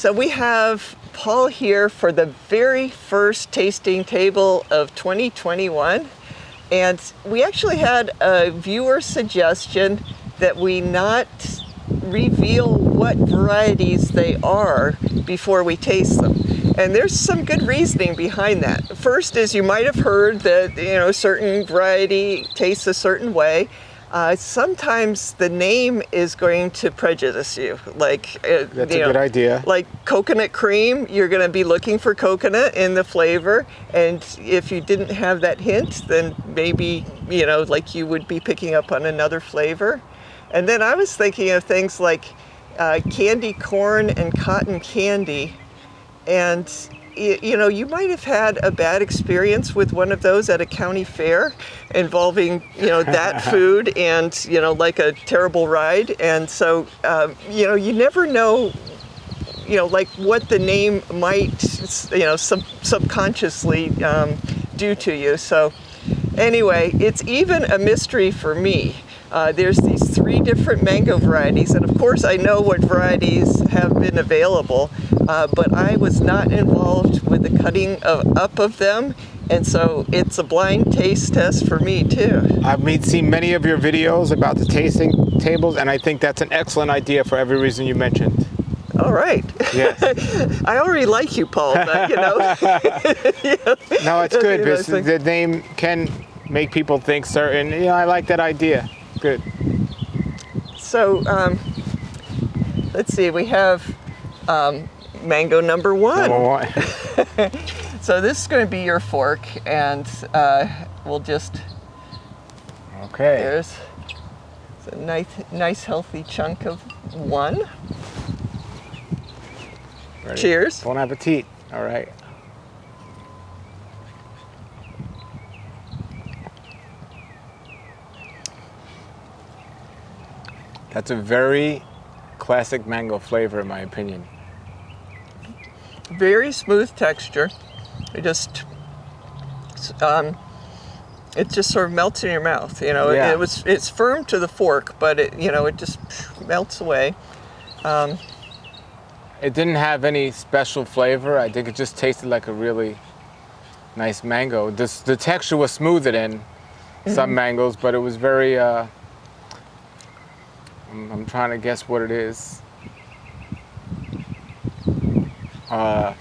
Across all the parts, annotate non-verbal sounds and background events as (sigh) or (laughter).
So we have Paul here for the very first tasting table of 2021. And we actually had a viewer suggestion that we not reveal what varieties they are before we taste them. And there's some good reasoning behind that. First is you might have heard that you know certain variety tastes a certain way. Uh, sometimes the name is going to prejudice you. Like uh, that's you a know, good idea. Like coconut cream, you're going to be looking for coconut in the flavor, and if you didn't have that hint, then maybe you know, like you would be picking up on another flavor. And then I was thinking of things like uh, candy corn and cotton candy, and you know, you might have had a bad experience with one of those at a county fair involving, you know, that (laughs) food and, you know, like a terrible ride. And so, um, you know, you never know, you know, like what the name might, you know, sub subconsciously um, do to you. So anyway, it's even a mystery for me. Uh, there's these three different mango varieties, and of course I know what varieties have been available, uh, but I was not involved with the cutting of, up of them, and so it's a blind taste test for me too. I've seen many of your videos about the tasting tables, and I think that's an excellent idea for every reason you mentioned. All right. Yes. (laughs) I already like you, Paul, but you know. (laughs) No, it's (laughs) good because the name can make people think certain, you know, I like that idea. Good. So um, let's see, we have um, mango number one. Number one. (laughs) so this is going to be your fork and uh, we'll just, okay. There's a nice, nice healthy chunk of one. Ready. Cheers. Bon appetit. All right. That's a very classic mango flavor in my opinion. Very smooth texture. It just, um, it just sort of melts in your mouth. You know, yeah. it, it, was it's firm to the fork, but it you know it just melts away. Um, it didn't have any special flavor. I think it just tasted like a really nice mango. This the texture was smoother than some mm-hmm. mangoes, but it was very. Uh, I'm, I'm trying to guess what it is. Uh,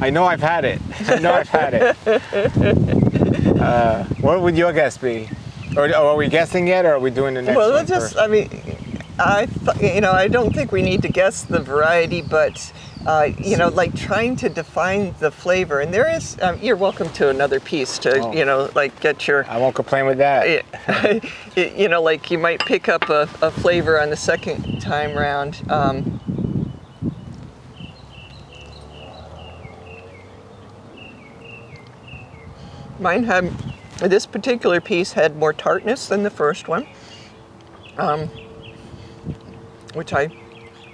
I know I've had it. (laughs) I know I've had it. (laughs) Uh, what would your guess be? Or, or, are we guessing yet, or are we doing the next well, one? Well, just, I mean, I, you know, I don't think we need to guess the variety, but uh, you know, like trying to define the flavor. And there is, um, you're welcome to another piece to, oh. you know, like get your. I won't complain with that. (laughs) You know, like you might pick up a, a flavor on the second time round. Um, mine had, this particular piece had more tartness than the first one, um, which I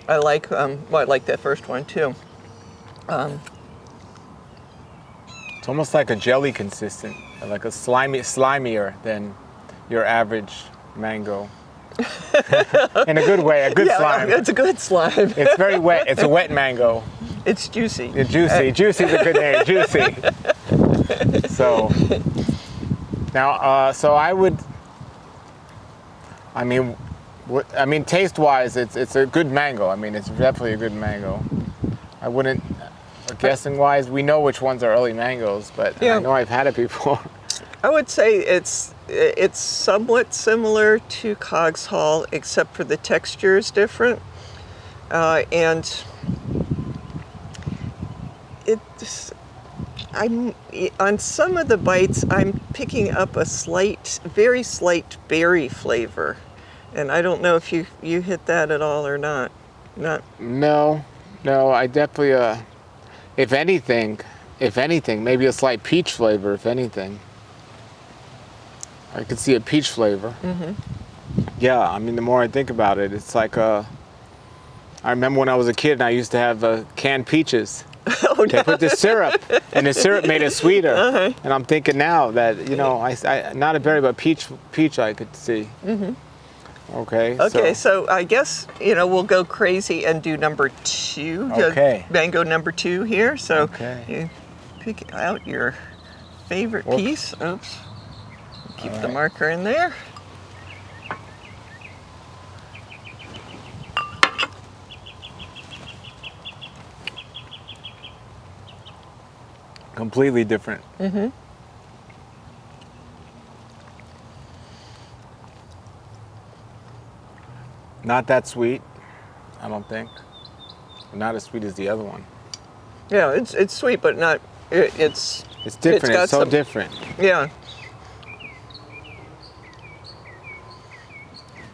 I like, um, well, I like that first one too. Um, it's almost like a jelly consistent, like a slimy, slimier than your average mango. (laughs) In a good way, a good yeah, slime. It's a good slime. it's very wet. It's a wet mango. It's juicy. It's juicy. Juicy is a good name. Juicy. (laughs) so (laughs) now, uh, so I would. I mean, I mean, taste-wise, it's it's a good mango. I mean, it's definitely a good mango. I wouldn't, guessing-wise, we know which ones are early mangoes, but yeah. I know I've had it before. (laughs) I would say it's it's somewhat similar to Cogshall, except for the texture is different, uh, and it's. I'm on some of the bites. I'm picking up a slight, very slight berry flavor. And I don't know if you, you hit that at all or not. Not. No, no, I definitely, uh, if anything, if anything, maybe a slight peach flavor, if anything. I could see a peach flavor. Mm -hmm. Yeah, I mean, the more I think about it, it's like, uh, I remember when I was a kid and I used to have uh, canned peaches. (laughs) Oh, they no. put the syrup, and the syrup made it sweeter. Uh -huh. And I'm thinking now that, you know, I, I, not a berry, but peach, peach I could see. Mm -hmm. Okay. Okay, so, I guess you know we'll go crazy and do number two. Okay. mango number two here. So Okay. you pick out your favorite piece. Oops. Keep the marker in there. Completely different. Mm-hmm. Not that sweet, I don't think. Not as sweet as the other one. Yeah, it's it's sweet, but not. It, it's It's different. got It's, so some- different. yeah.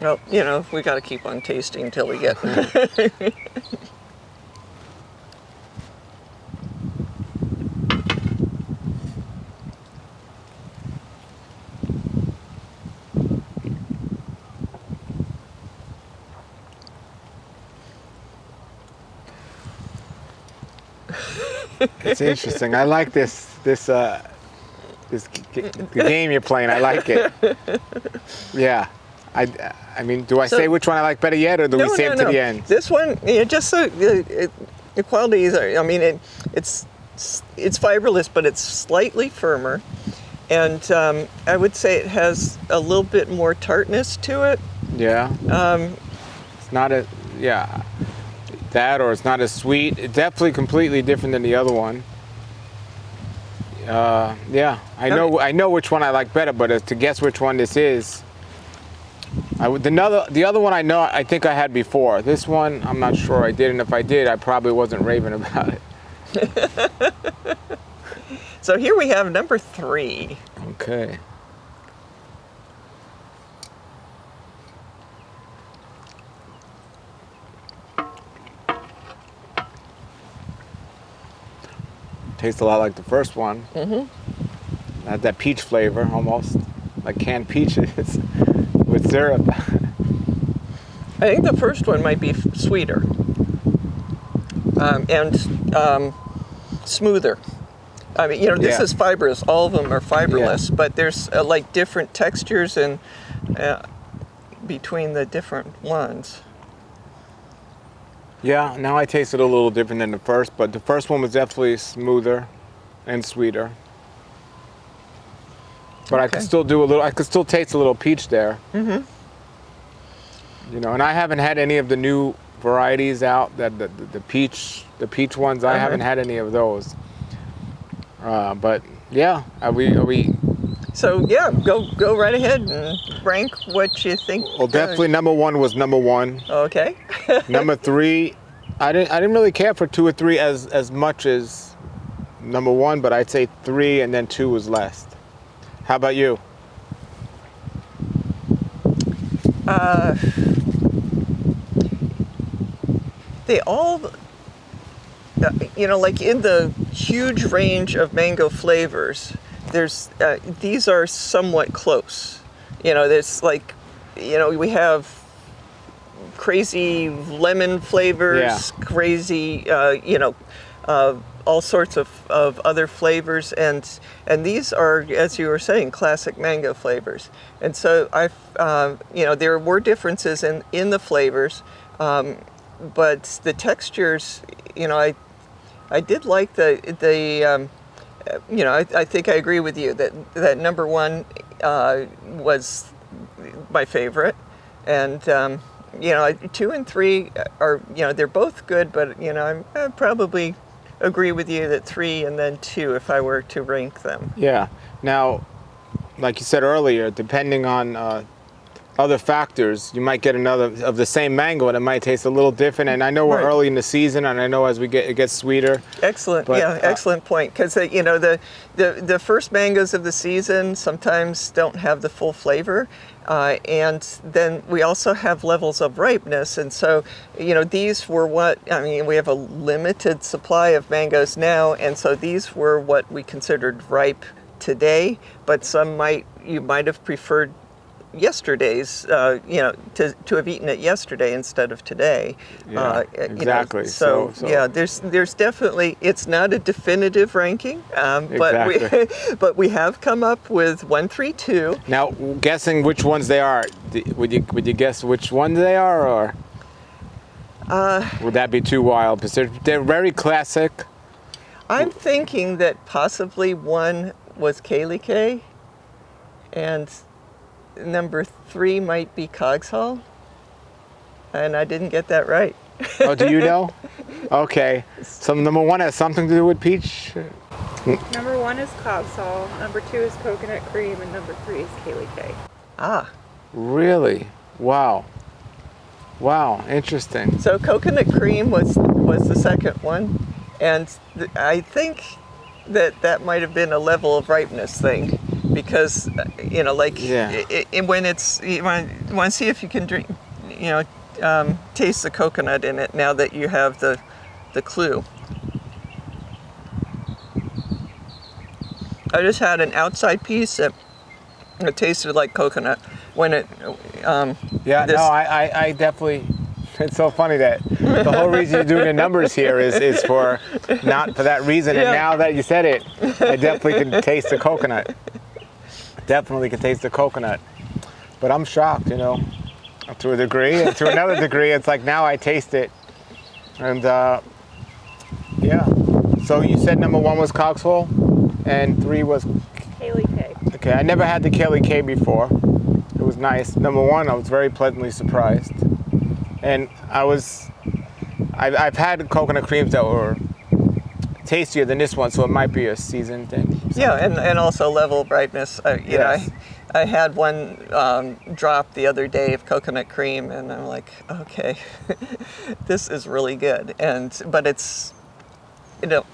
Well, you know, we got to keep on tasting until we get. (laughs) It's interesting. I like this this uh this the game you're playing. I like it. Yeah. I, I mean, do I So- say which one I like better yet, or do we save it to the end? This one, yeah, just so the, it, the qualities are. I mean, it, it's it's fiberless, but it's slightly firmer, and um, I would say it has a little bit more tartness to it. Yeah. Um, It's not a yeah. That or it's not as sweet. It's definitely completely different than the other one. Uh, yeah, I know. I know which one I like better, but to guess which one this is, I would. The other, the other one I know. I think I had before. This one, I'm not sure I did, and if I did, I probably wasn't raving about it. (laughs) so here we have number three. Okay. Tastes a lot like the first one. Mm-hmm. Has that peach flavor almost, like canned peaches (laughs) with syrup. I think the first one might be sweeter um, and um, smoother. I mean, you know, this Yeah. is fibrous. All of them are fiberless, but there's uh, like different textures and uh, between the different ones. Yeah, now I taste it a little different than the first, but the first one was definitely smoother and sweeter. But I could still do a little. I could still taste a little peach there. Mm-hmm. You know, and I haven't had any of the new varieties out. That the, the, the peach, the peach ones. I Uh-huh. haven't had any of those. Uh, but yeah, are we? Are we? So yeah, go go right ahead and rank what you think. Well, definitely number one was number one. Okay. (laughs) number three, I didn't. I didn't really care for two or three as as much as number one, but I'd say three, and then two was last. How about you? Uh, they all, uh, you know, like in the huge range of mango flavors, there's uh, these are somewhat close. You know, there's like, you know, we have crazy lemon flavors, Yeah. crazy, uh, you know, uh, all sorts of, of other flavors, and and these are, as you were saying, classic mango flavors. And so I, uh, you know, there were differences in in the flavors, um, but the textures, you know, I I did like the the. Um, you know, I, I think I agree with you that that number one uh, was my favorite, and um, you know, two and three are you know they're both good, but you know I'm, I probably agree with you that three and then two if I were to rank them. Yeah. Now, like you said earlier, depending on uh, other factors, you might get another of the same mango, and it might taste a little different. And I know we're Right. early in the season, and I know as we get it gets sweeter. Excellent, But, yeah, uh, excellent point. Because you know the, the the first mangoes of the season sometimes don't have the full flavor, uh, and then we also have levels of ripeness. And so, you know, these were what I mean. We have a limited supply of mangoes now, and so these were what we considered ripe today. But some might you might have preferred yesterday's, uh, you know, to, to have eaten it yesterday instead of today. Yeah, Uh, you know, exactly. so, So- so- yeah, there's there's definitely it's not a definitive ranking, um, but we (laughs) but we have come up with one, three, two. Now, guessing which ones they are, would you would you guess which ones they are, or Uh, would that be too wild? Because they're they're very classic. I'm thinking that possibly one was Kaylee K, and number three might be Cogshall. And I didn't get that right. Oh, do you know? (laughs) Okay. So number one has something to do with peach. Number one is Cogshall, number two is Coconut Cream, and number three is Kaylee K. Ah, Really? Wow. Wow. Interesting. so coconut cream was was the second one, and th- I think that that might have been a level of ripeness thing, because uh, you know, like Yeah. i i when it's you want you want to see if you can drink, you know, um, taste the coconut in it now that you have the the clue. I just had an outside piece that it tasted like coconut when it. Um, Yeah. this- No, I, I I definitely. (laughs) It's so funny that the whole reason you're doing the numbers here is is for not for that reason. And now that you said it, I definitely can (laughs) taste the coconut. Definitely can taste the coconut. But I'm shocked, you know, to a degree, and to another degree, it's like now I taste it, and uh, yeah. So you said number one was Cogshall, and three was Kaylee K. okay. I never had the Kelly K before. It was nice. Number one, I was very pleasantly surprised, and I was. I've, I've had coconut creams that were tastier than this one, so it might be a season thing. Yeah, and, and also level brightness. Uh, you Yes. know, I, I had one um, drop the other day of coconut cream, and I'm like, okay, (laughs) this is really good. And but it's, you know,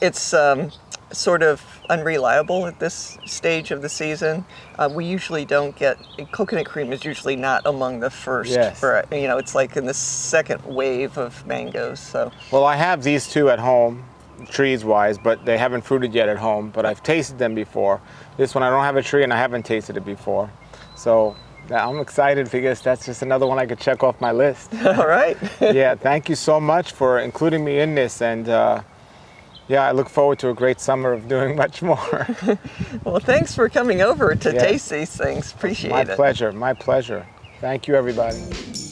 it's um, sort of unreliable at this stage of the season. Uh, we usually don't get coconut cream is usually not among the first. Yes. vari- you know, it's like in the second wave of mangoes. So Well, I have these two at home, trees wise, but they haven't fruited yet at home. But I've tasted them before. This one I don't have a tree and I haven't tasted it before. So I'm excited because that's just another one I could check off my list. (laughs) all right. (laughs) yeah, thank you so much for including me in this. And uh, yeah, I look forward to a great summer of doing (laughs) much more. well, thanks for coming over to Yes. taste these things. Appreciate my it. My pleasure, my pleasure. Thank you, everybody.